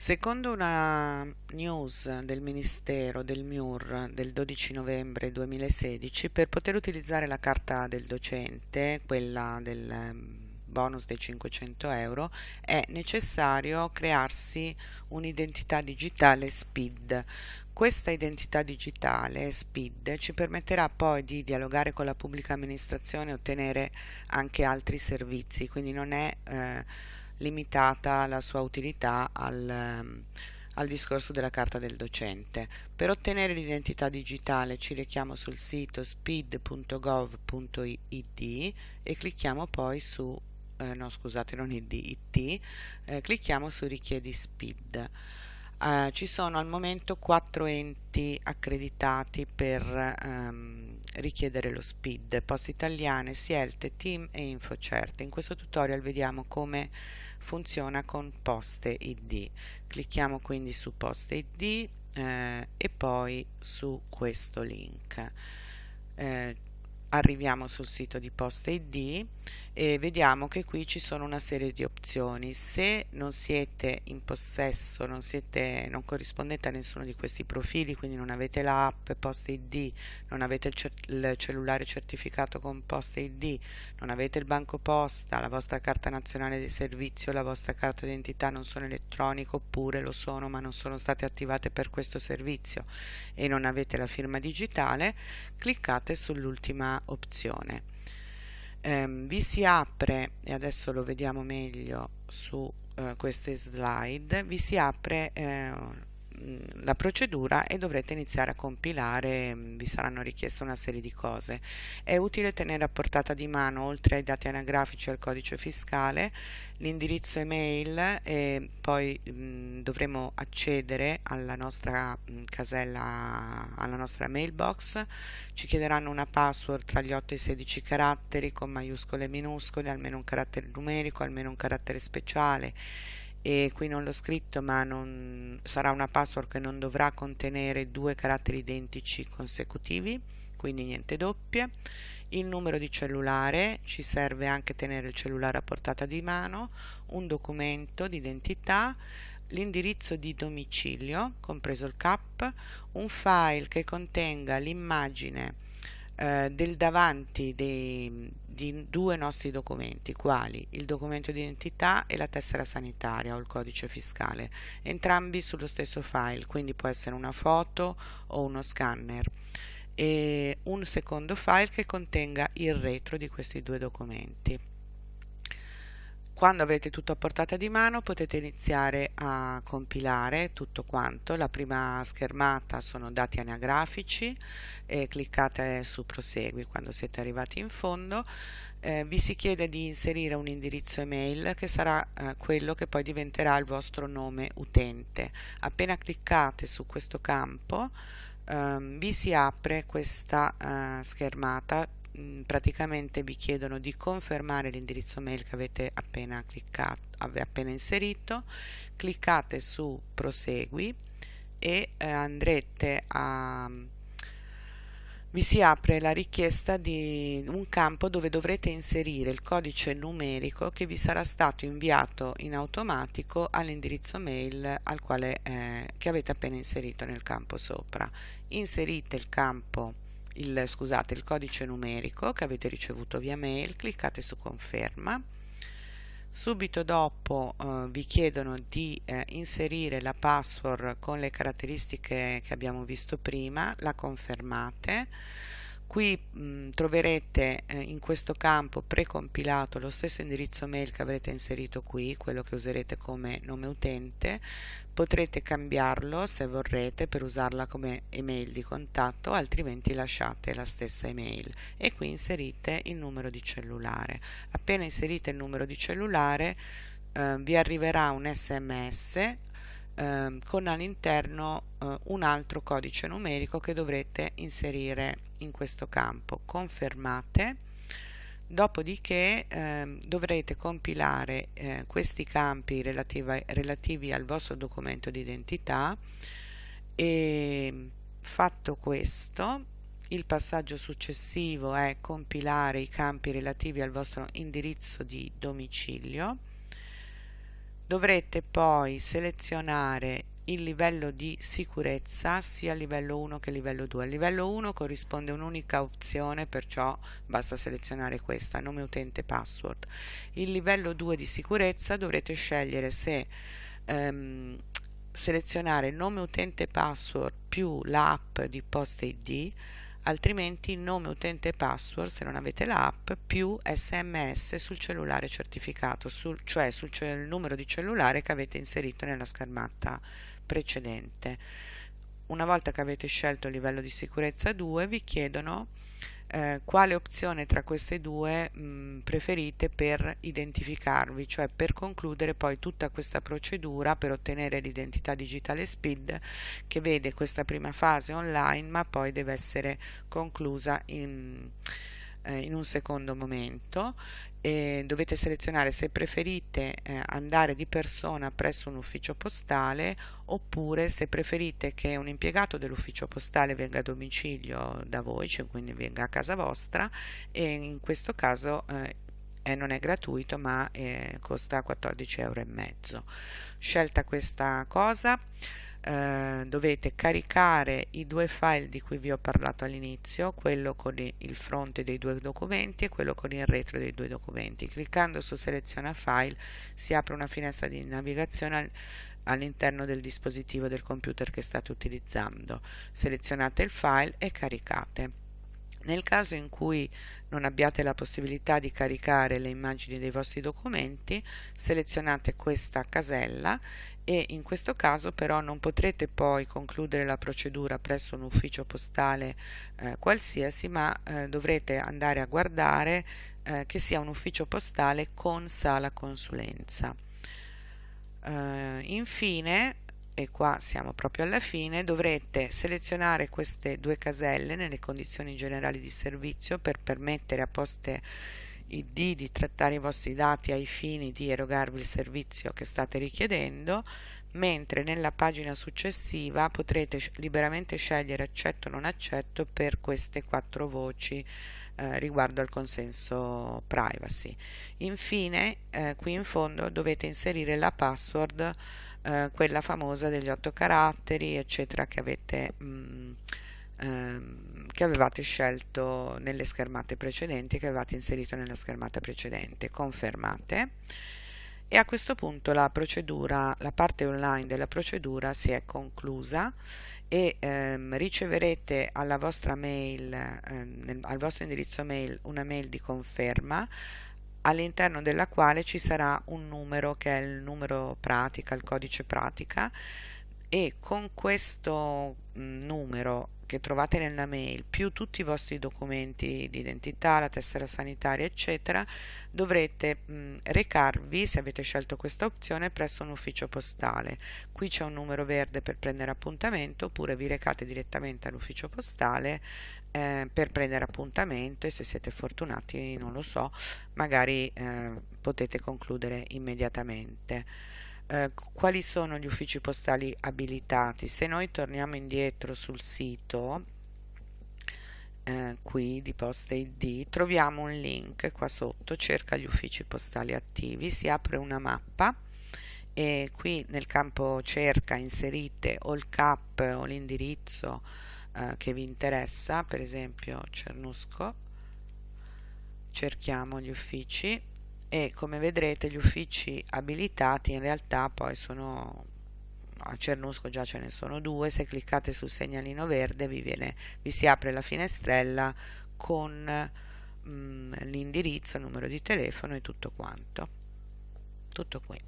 Secondo una news del Ministero del MIUR del 12 novembre 2016, per poter utilizzare la carta del docente, quella del ehm, bonus dei 500 euro, è necessario crearsi un'identità digitale SPID. Questa identità digitale SPID ci permetterà poi di dialogare con la pubblica amministrazione e ottenere anche altri servizi, quindi non è eh, limitata la sua utilità al, ehm, al discorso della carta del docente. Per ottenere l'identità digitale ci rechiamo sul sito speed.gov.it e clicchiamo poi su eh, no scusate non id, it, eh, clicchiamo su richiedi SPID. Uh, ci sono al momento quattro enti accreditati per um, richiedere lo SPID, Poste Italiane, Sielte, Team e InfoCert. In questo tutorial vediamo come funziona con Poste ID. Clicchiamo quindi su Poste ID eh, e poi su questo link. Eh, arriviamo sul sito di Poste ID e vediamo che qui ci sono una serie di opzioni. Se non siete in possesso non, siete, non corrispondete a nessuno di questi profili quindi non avete l'app Poste ID non avete il, ce il, cellulare certificato con Poste ID non avete il banco posta la vostra carta nazionale di servizio la vostra carta d'identità non sono elettroniche oppure lo sono ma non sono state attivate per questo servizio e non avete la firma digitale cliccate sull'ultima opzione ehm, vi si apre e adesso lo vediamo meglio su eh, queste slide vi si apre eh, la procedura e dovrete iniziare a compilare, vi saranno richieste una serie di cose. È utile tenere a portata di mano, oltre ai dati anagrafici e al codice fiscale, l'indirizzo email e poi mh, dovremo accedere alla nostra mh, casella, alla nostra mailbox. Ci chiederanno una password tra gli 8 e i 16 caratteri con maiuscole e minuscole, almeno un carattere numerico, almeno un carattere speciale e qui non l'ho scritto ma non, sarà una password che non dovrà contenere due caratteri identici consecutivi quindi niente doppie. Il numero di cellulare ci serve anche tenere il cellulare a portata di mano un documento di identità l'indirizzo di domicilio compreso il CAP un file che contenga l'immagine eh, del davanti dei, di due nostri documenti, quali il documento di identità e la tessera sanitaria o il codice fiscale, entrambi sullo stesso file, quindi può essere una foto o uno scanner e un secondo file che contenga il retro di questi due documenti. Quando avrete tutto a portata di mano potete iniziare a compilare tutto quanto. La prima schermata sono dati anagrafici e cliccate su prosegui quando siete arrivati in fondo. Eh, vi si chiede di inserire un indirizzo email che sarà eh, quello che poi diventerà il vostro nome utente. Appena cliccate su questo campo ehm, vi si apre questa eh, schermata praticamente vi chiedono di confermare l'indirizzo mail che avete appena cliccato, appena inserito, cliccate su prosegui e eh, andrete a vi si apre la richiesta di un campo dove dovrete inserire il codice numerico che vi sarà stato inviato in automatico all'indirizzo mail al quale, eh, che avete appena inserito nel campo sopra. Inserite il campo il, scusate, il codice numerico che avete ricevuto via mail, cliccate su conferma. Subito dopo eh, vi chiedono di eh, inserire la password con le caratteristiche che abbiamo visto prima, la confermate. Qui mh, troverete eh, in questo campo precompilato lo stesso indirizzo mail che avrete inserito qui, quello che userete come nome utente, potrete cambiarlo se vorrete per usarla come email di contatto altrimenti lasciate la stessa email. E qui inserite il numero di cellulare. Appena inserite il numero di cellulare eh, vi arriverà un sms eh, con all'interno eh, un altro codice numerico che dovrete inserire in questo campo. Confermate. Dopodiché eh, dovrete compilare eh, questi campi relativi, relativi al vostro documento di identità e fatto questo il passaggio successivo è compilare i campi relativi al vostro indirizzo di domicilio dovrete poi selezionare il livello di sicurezza sia a livello 1 che a livello 2. Al livello 1 corrisponde un'unica opzione, perciò basta selezionare questa, nome utente password. Il livello 2 di sicurezza dovrete scegliere se ehm, selezionare nome utente password più l'app di Post ID altrimenti nome utente password se non avete l'app più sms sul cellulare certificato sul, cioè sul numero di cellulare che avete inserito nella schermata precedente. Una volta che avete scelto il livello di sicurezza 2 vi chiedono eh, quale opzione tra queste due mh, preferite per identificarvi, cioè per concludere poi tutta questa procedura per ottenere l'identità digitale SPID che vede questa prima fase online ma poi deve essere conclusa in eh, in un secondo momento e dovete selezionare se preferite eh, andare di persona presso un ufficio postale oppure se preferite che un impiegato dell'ufficio postale venga a domicilio da voi, cioè quindi venga a casa vostra e in questo caso eh, non è gratuito ma eh, costa 14,5 euro. Scelta questa cosa eh, dovete caricare i due file di cui vi ho parlato all'inizio, quello con il fronte dei due documenti e quello con il retro dei due documenti. Cliccando su seleziona file si apre una finestra di navigazione all'interno del dispositivo del computer che state utilizzando. Selezionate il file e caricate. Nel caso in cui non abbiate la possibilità di caricare le immagini dei vostri documenti, selezionate questa casella e in questo caso però non potrete poi concludere la procedura presso un ufficio postale eh, qualsiasi, ma eh, dovrete andare a guardare eh, che sia un ufficio postale con sala consulenza. Eh, infine e qua siamo proprio alla fine, dovrete selezionare queste due caselle nelle condizioni generali di servizio per permettere a Poste ID di trattare i vostri dati ai fini di erogarvi il servizio che state richiedendo, mentre nella pagina successiva potrete liberamente scegliere accetto o non accetto per queste quattro voci eh, riguardo al consenso privacy. Infine, eh, qui in fondo dovete inserire la password eh, quella famosa degli otto caratteri eccetera che avete mh, mm, ehm, che avevate scelto nelle schermate precedenti che avevate inserito nella schermata precedente. Confermate. E a questo punto la procedura la parte online della procedura si è conclusa e ehm, riceverete alla vostra mail ehm, nel, al vostro indirizzo mail una mail di conferma all'interno della quale ci sarà un numero che è il numero pratica, il codice pratica. E con questo numero che trovate nella mail più tutti i vostri documenti di identità, la tessera sanitaria eccetera dovrete mh, recarvi se avete scelto questa opzione presso un ufficio postale. Qui c'è un numero verde per prendere appuntamento oppure vi recate direttamente all'ufficio postale eh, per prendere appuntamento e se siete fortunati non lo so magari eh, potete concludere immediatamente eh, quali sono gli uffici postali abilitati? Se noi torniamo indietro sul sito eh, qui di posta id troviamo un link qua sotto cerca gli uffici postali attivi si apre una mappa e qui nel campo cerca inserite o il cap o l'indirizzo eh, che vi interessa per esempio Cernusco cerchiamo gli uffici e come vedrete gli uffici abilitati in realtà poi sono a Cernusco già ce ne sono due. Se cliccate sul segnalino verde vi, viene, vi si apre la finestrella con mm, l'indirizzo, il numero di telefono e tutto quanto. Tutto qui